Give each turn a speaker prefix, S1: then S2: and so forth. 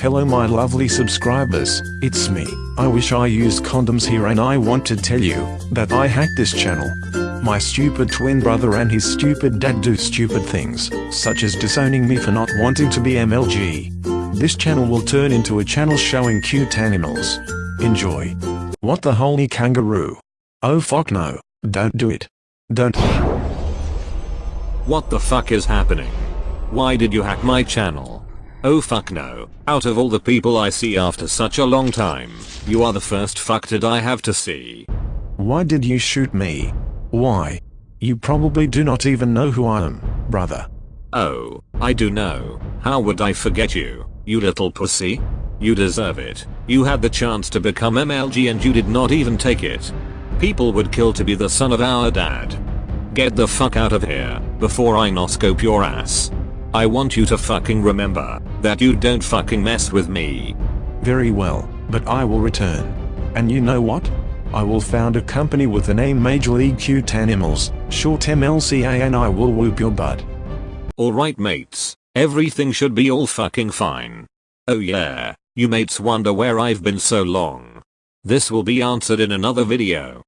S1: Hello my lovely subscribers, it's me. I wish I used condoms here and I want to tell you that I hacked this channel. My stupid twin brother and his stupid dad do stupid things, such as disowning me for not wanting to be MLG. This channel will turn into a channel showing cute animals. Enjoy. What the holy kangaroo? Oh fuck no, don't do it. Don't.
S2: What the fuck is happening? Why did you hack my channel? Oh fuck no, out of all the people I see after such a long time, you are the first fucked I have to see.
S1: Why did you shoot me? Why? You probably do not even know who I am, brother.
S2: Oh, I do know. How would I forget you, you little pussy? You deserve it. You had the chance to become MLG and you did not even take it. People would kill to be the son of our dad. Get the fuck out of here, before I noscope your ass. I want you to fucking remember, that you don't fucking mess with me.
S1: Very well, but I will return. And you know what? I will found a company with the name Major League Cute Animals, short MLCA and I will whoop your butt.
S2: Alright mates, everything should be all fucking fine. Oh yeah, you mates wonder where I've been so long. This will be answered in another video.